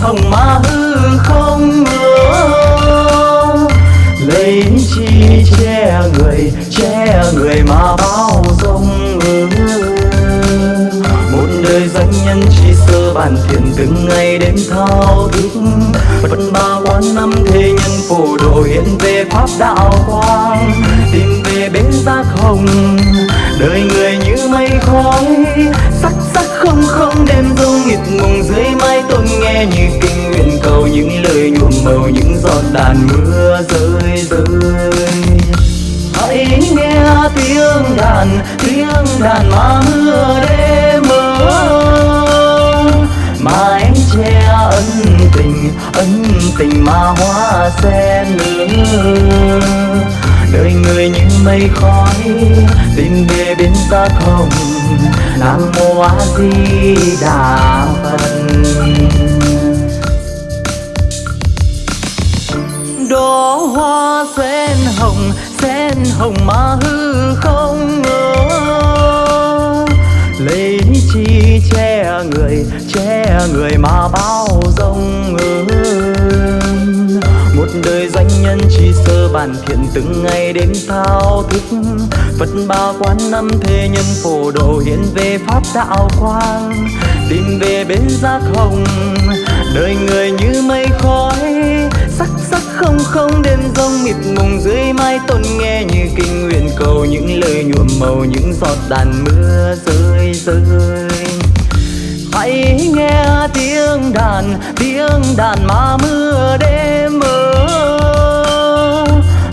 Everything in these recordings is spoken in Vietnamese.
hồng ma hư không ngờ. Lấy chi che người che người mà bao dung. Một đời danh nhân chỉ sơ bản thiện từng ngày đêm thao thức. Vẫn ba quán năm thế nhân phổ độ hiện về pháp đạo quang. Tìm về bến giác hồng, đời người như mây khói. Sắc sắc không không đêm rông như kinh nguyện cầu những lời nhuộm màu, những giọt đàn mưa rơi rơi. Hãy nghe tiếng đàn tiếng đàn mà mưa đêm mơ. Mà em che ân tình ân tình mà hoa sen nở. Đời người như mây khói tìm về bên ta không, nam mô a di đà phật. Đóa hoa sen hồng sen hồng mà hư không ngờ. Lấy chi che người che người mà bao dung một đời danh nhân chỉ sơ bản thiện từng ngày đêm thao thức. Phật ba quán năm thế nhân phổ độ hiện về pháp đạo quang tìm về bên giác hồng, đời người như mây khói sắc sắc không không đêm rông mịt mùng dưới mái tôn nghe như kinh nguyện cầu những lời nhuộm màu những giọt đàn mưa rơi rơi. Hãy nghe tiếng đàn tiếng đàn mà mưa đêm mơ.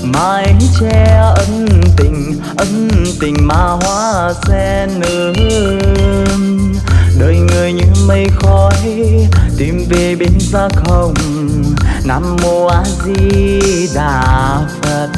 Mái che ân tình ân tình mà hoa sen nở đời người như mây khói, tìm về bên xa không nam mô a di đà phật.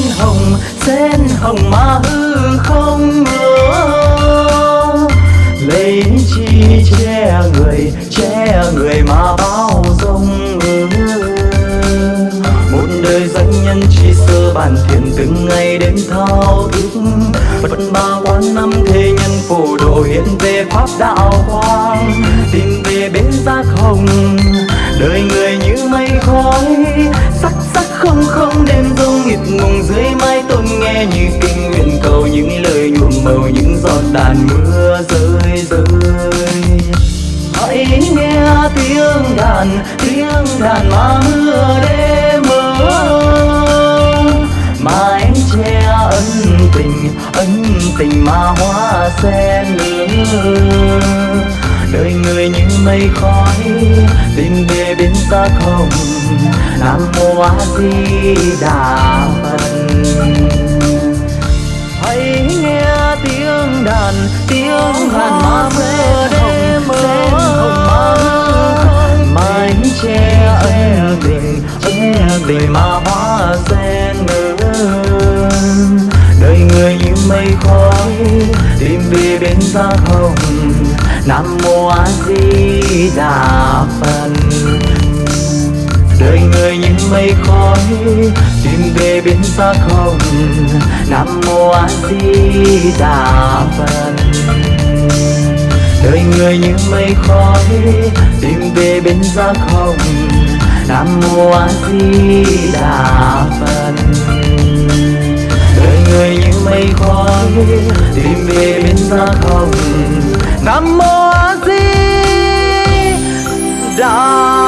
Sen hồng sen hồng mà hư không ngờ. Lấy chi che người che người mà bao dung một đời danh nhân chỉ sơ bản thiện từng ngày đêm thao thức. Vẫn ba quán năm thế nhân phổ độ hiện về pháp đạo quang. Tìm về bến giác hồng, đời người không không đêm nghịt ngùng dưới mái tôn nghe như kinh nguyện cầu những lời nhuộm màu những giọt đàn mưa rơi rơi. Hãy nghe tiếng đàn tiếng đàn mà mưa đêm mơ. Mà em che ân tình ân tình mà hoa sen nở mây khói tìm về bên xa không nam mô a di đà phật. Hãy nghe tiếng đàn tiếng đàn mà mưa đêm mơ mái che ân tình, che tình mà hoa sen nở đời người như mây khói tìm về bên xa không nam mô a di đà phật. Đời người như mây khói tìm về bên xa không. Nam mô a di đà phật. Đời người như mây khói tìm về bên xa không. Nam mô a di đà phật. Đời người như mây khói tìm về bên xa không nam mô a di đà